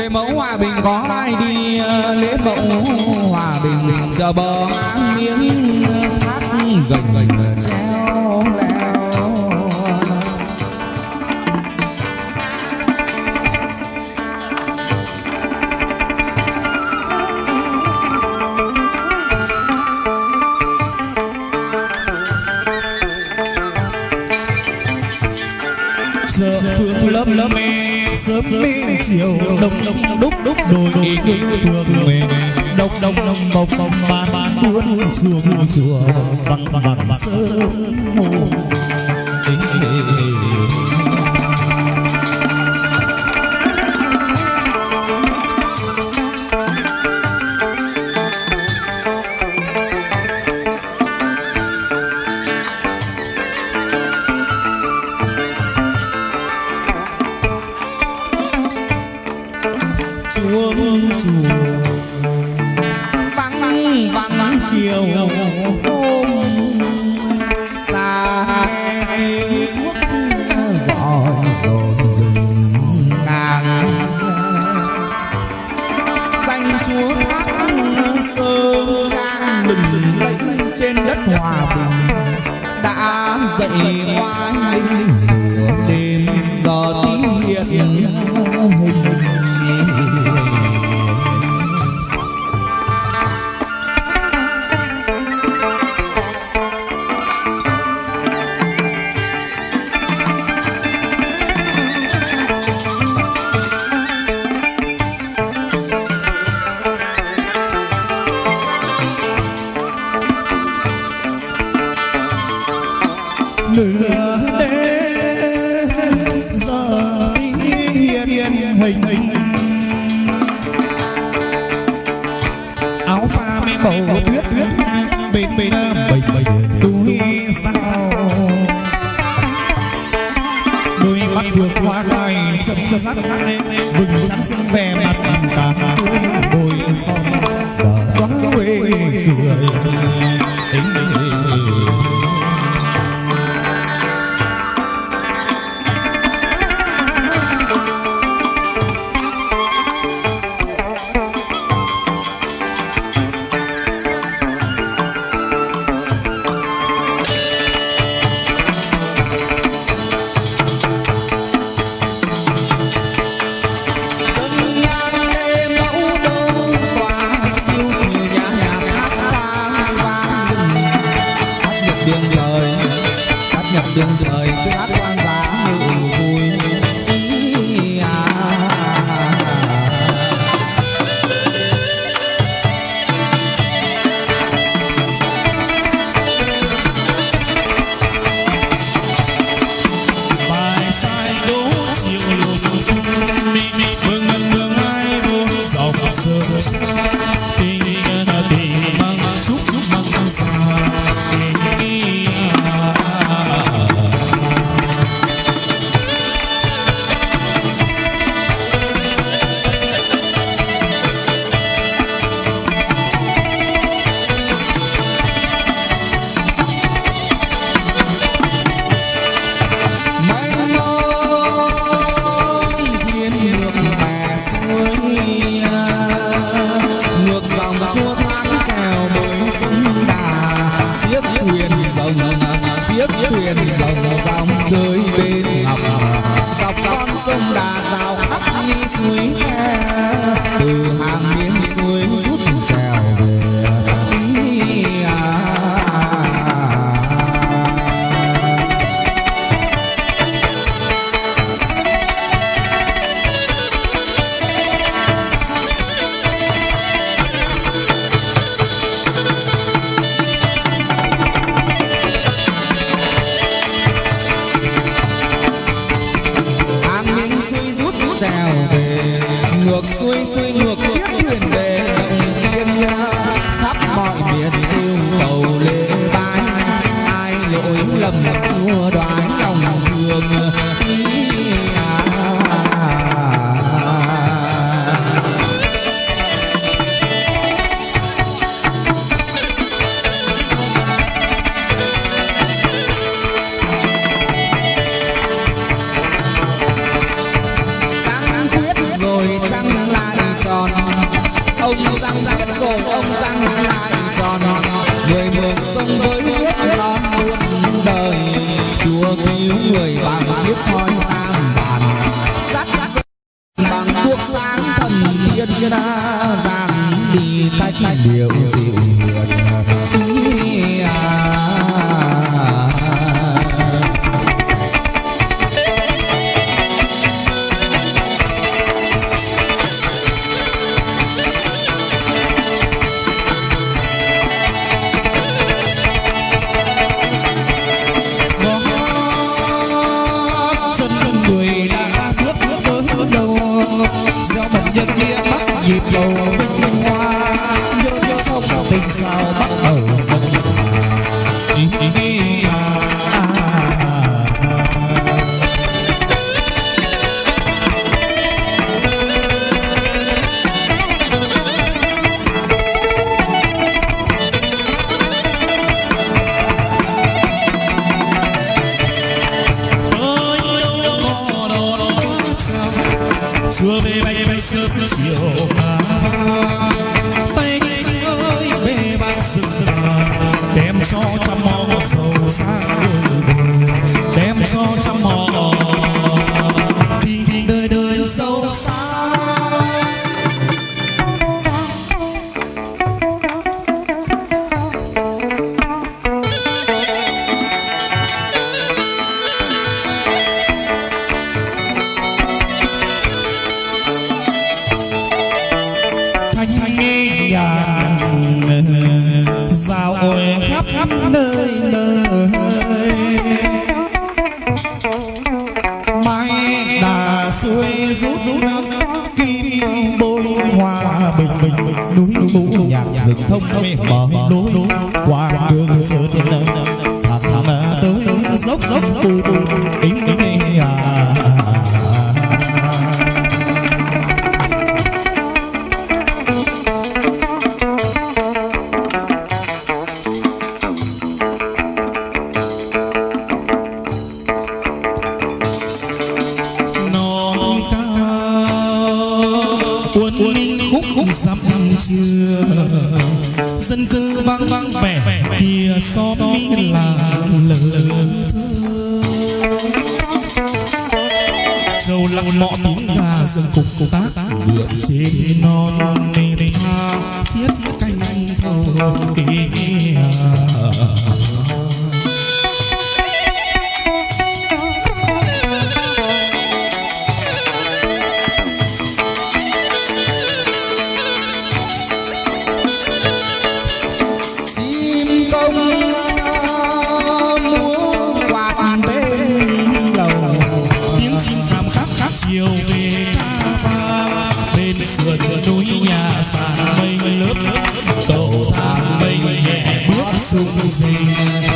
lễ mẫu hòa bình có ai đi ờ, lễ mẫu hòa bình chờ bờ hang miếng thác gành gành treo leo. Giờ phương lớp lớp sớm mê chiều đông đông đúc đúc đồi đi ngữ phương mê đông đông đông bông bông ban ban buôn chuông chùa vắng vắng sớm mù vắng vắng chiều hôm. Xa tiếng thuốc gọi dồn rừng càng danh chúa thác sơn trang bình lấy trên đất hòa bình, đã dậy hoa linh lửa đêm giờ tí hiện hình nửa đêm giờ tí hiện hình áo pha mê bầu tuyết tuyết bên bên bầy túi sao đôi mắt vượt qua cài chấm chấm sắc lên vừng trắng xinh vẻ mặt ta tươi đôi son đờ quá quê cười sông với nước non muôn đời. Chúa cứu người bằng chiếc thoi tam bàn. Dắt bằng thuốc sáng thần thiên đã giang đi cách điều dịu. ilusión nơi nơi. Mai đà xuôi rút rút kim bôi hòa bình bình núi mũ nhạc rừng thông mê mở khúc dặm chưa dân cư vắng vắng vẻ kia xóm mi làng lờ châu lăng mọ tiếng gà dân phục công tác vượn trên non nền tha thiết canh thâu ý Suzana